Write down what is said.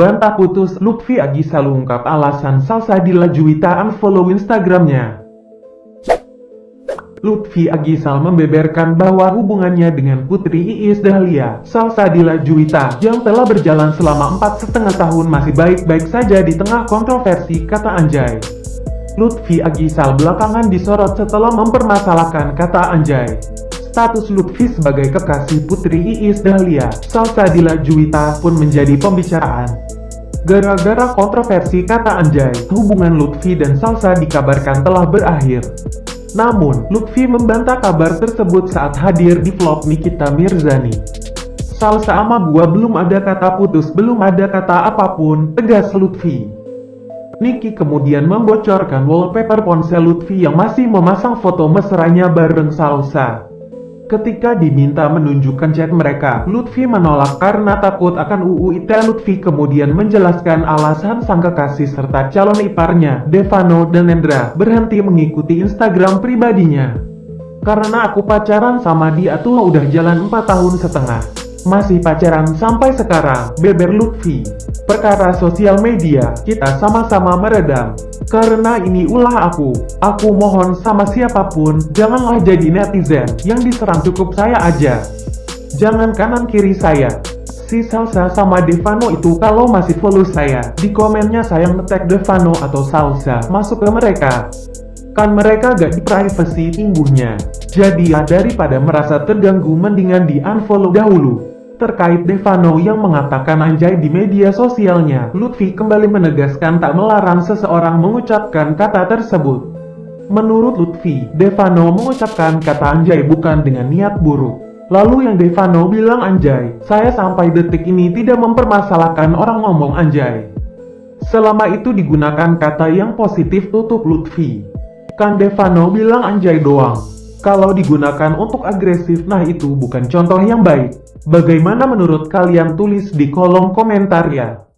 Bantah putus Lutfi Agisa ungkap alasan Salsabila Juwita unfollow Instagramnya. Lutfi Agisal membeberkan bahwa hubungannya dengan Putri Iis Dahlia, Salsabila Juwita, yang telah berjalan selama empat setengah tahun masih baik-baik saja di tengah kontroversi kata anjay. Lutfi Agisal belakangan disorot setelah mempermasalahkan kata anjay. Status Lutfi sebagai kekasih Putri Iis Dahlia, Salsabila Juwita pun menjadi pembicaraan. Gara-gara kontroversi kata anjay, hubungan Lutfi dan Salsa dikabarkan telah berakhir. Namun, Lutfi membantah kabar tersebut saat hadir di vlog Nikita Mirzani. Salsa sama gua belum ada kata putus, belum ada kata apa pun, tegas Lutfi. Niki kemudian membocorkan wallpaper ponsel Lutfi yang masih memasang foto mesranya bareng Salsa. Ketika diminta menunjukkan chat mereka, Lutfi menolak karena takut akan UU ITE. Lutfi kemudian menjelaskan alasan sang kekasih serta calon iparnya, Devano dan Nendra, berhenti mengikuti Instagram pribadinya. Karena aku pacaran sama dia tuh udah jalan 4 tahun setengah. Masih pacaran sampai sekarang, beber Lutfi. Perkara sosial media, kita sama-sama meredam. Karena ini ulah aku, aku mohon sama siapa pun, janganlah jadi netizen yang diserang cukup saya aja. Jangan kanan kiri saya. Si Salsa sama Devano itu kalau masih follow saya, di komennya saya ngetek Devano atau Salsa masuk ke mereka. Kan mereka gak di privacy tingguhnya. Jadi ya daripada merasa terganggu mendingan di unfollow dahulu. Terkait Devano yang mengatakan anjay di media sosialnya, Lutfi kembali menegaskan tak melarang seseorang mengucapkan kata tersebut. Menurut Lutfi, Devano mengucapkan kata anjay bukan dengan niat buruk. Lalu yang Devano bilang anjay, saya sampai detik ini tidak mempermasalahkan orang ngomong anjay. Selama itu digunakan kata yang positif tutup Lutfi. Kan Devano bilang anjay doang. Kalau digunakan untuk agresif, nah itu bukan contoh yang baik. Bagaimana menurut kalian tulis di kolom komentar ya.